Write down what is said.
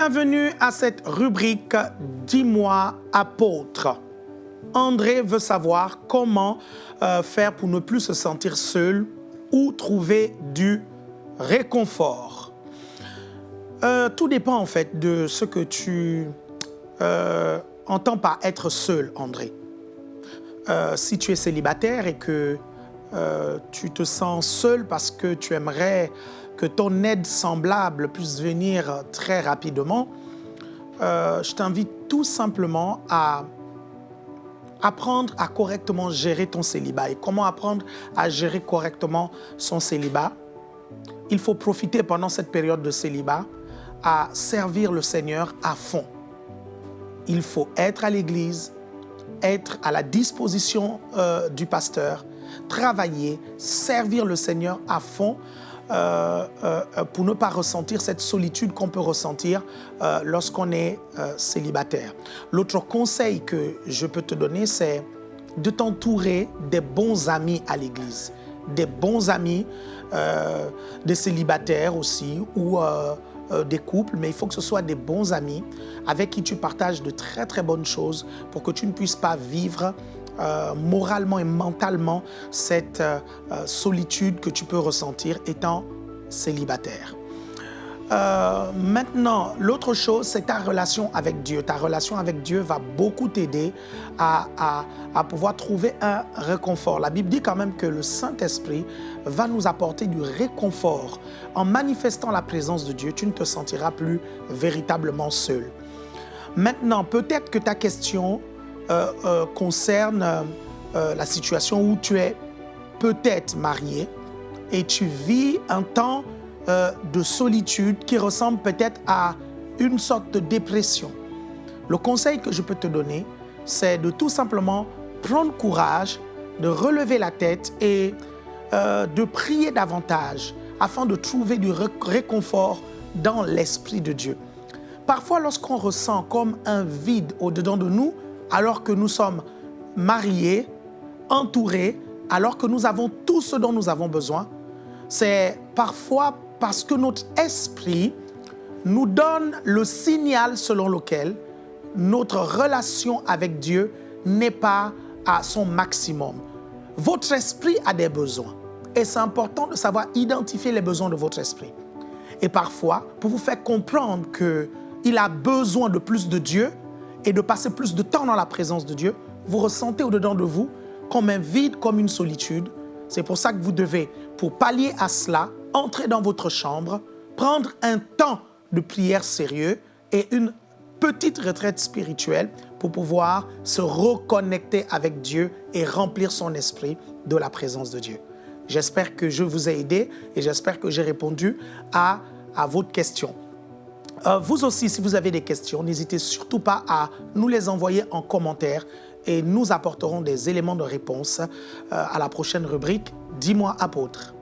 Bienvenue à cette rubrique « Dis-moi apôtre ». André veut savoir comment euh, faire pour ne plus se sentir seul ou trouver du réconfort. Euh, tout dépend en fait de ce que tu euh, entends par être seul, André. si tu es célibataire et que tu te sens seul parce que tu aimerais que ton aide semblable puisse venir très rapidement, euh, je t'invite tout simplement à apprendre à correctement gérer ton célibat. Et comment apprendre à gérer correctement son célibat? Il faut profiter pendant cette période de célibat à servir le Seigneur à fond. Il faut être à l'église, être à la disposition euh, du pasteur, travailler, servir le Seigneur à fond euh, euh, pour ne pas ressentir cette solitude qu'on peut ressentir euh, lorsqu'on est célibataire. L'autre conseil que je peux te donner, c'est de t'entourer des bons amis à l'église, des bons amis, des célibataires aussi, ou des couples, mais il faut que ce soit des bons amis avec qui tu partages de très très bonnes choses pour que tu ne puisses pas vivre euh, moralement et mentalement cette euh, euh, solitude que tu peux ressentir étant célibataire. maintenant, l'autre chose, c'est ta relation avec Dieu. Ta relation avec Dieu va beaucoup t'aider à, à, pouvoir trouver un réconfort. La Bible dit quand même que le Saint-Esprit va nous apporter du réconfort. En manifestant la présence de Dieu, tu ne te sentiras plus véritablement seul. Maintenant, peut-être que ta question euh, euh, concerne euh, la situation où tu es peut-être marié et tu vis un temps de solitude qui ressemble peut-être à une sorte de dépression. Le conseil que je peux te donner, c'est de tout simplement prendre courage, de relever la tête et de prier davantage afin de trouver du réconfort dans l'Esprit de Dieu. Parfois, lorsqu'on ressent comme un vide au-dedans de nous, alors que nous sommes mariés, entourés, alors que nous avons tout ce dont nous avons besoin, c'est parfois parce que notre esprit nous donne le signal selon lequel notre relation avec Dieu n'est pas à son maximum. Votre esprit a des besoins et c'est important de savoir identifier les besoins de votre esprit. Et parfois, pour vous faire comprendre qu'il a besoin de plus de Dieu, et de passer plus de temps dans la présence de Dieu, vous ressentez au-dedans de vous comme un vide, comme une solitude. C'est pour ça que vous devez, pour pallier à cela, entrer dans votre chambre, prendre un temps de prière sérieux et une petite retraite spirituelle pour pouvoir se reconnecter avec Dieu et remplir son esprit de la présence de Dieu. J'espère que je vous ai aidé et j'espère que j'ai répondu à, à votre question. Euh, vous aussi, si vous avez des questions, n'hésitez surtout pas à nous les envoyer en commentaire et nous apporterons des éléments de réponse euh, à la prochaine rubrique « Dis-moi apôtre ».